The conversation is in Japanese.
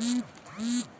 Mm-hmm.